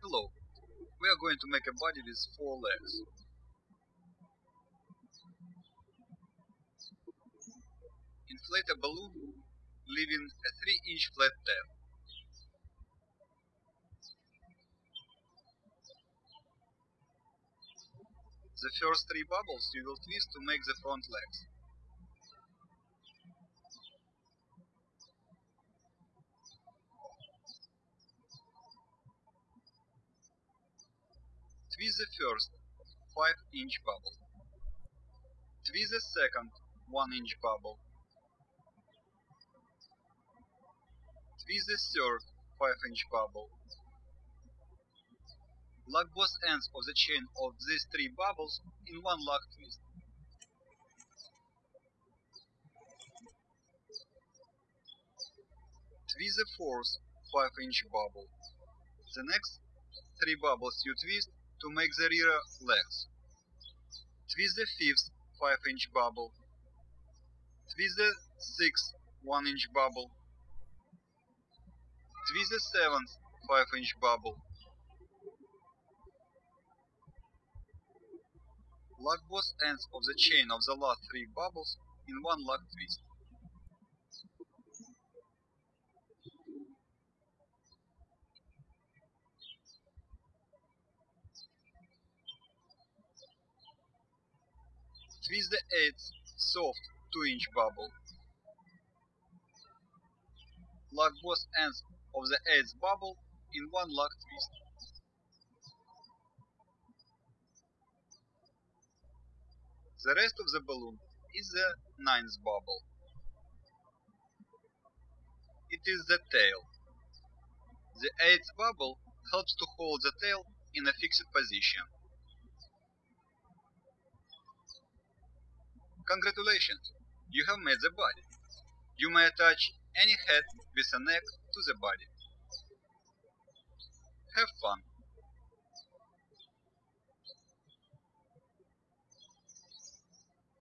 Hello, we are going to make a body with four legs. Inflate a balloon, leaving a 3 inch flat tail. The first three bubbles you will twist to make the front legs. Twist the first 5 inch bubble. Twist the second 1 inch bubble. Twist the third 5 inch bubble. Lock both ends of the chain of these three bubbles in one lock twist. Twist the fourth 5 inch bubble. The next three bubbles you twist to make the rear legs. Twist the fifth 5 inch bubble. Twist the sixth 1 inch bubble. Twist the seventh 5 inch bubble. Lock both ends of the chain of the last three bubbles in one lock twist. Twist the eighth soft 2 inch bubble. Lock both ends of the eighth bubble in one lock twist. The rest of the balloon is the ninth bubble. It is the tail. The eighth bubble helps to hold the tail in a fixed position. Congratulations, you have made the body. You may attach any head with a neck to the body. Have fun!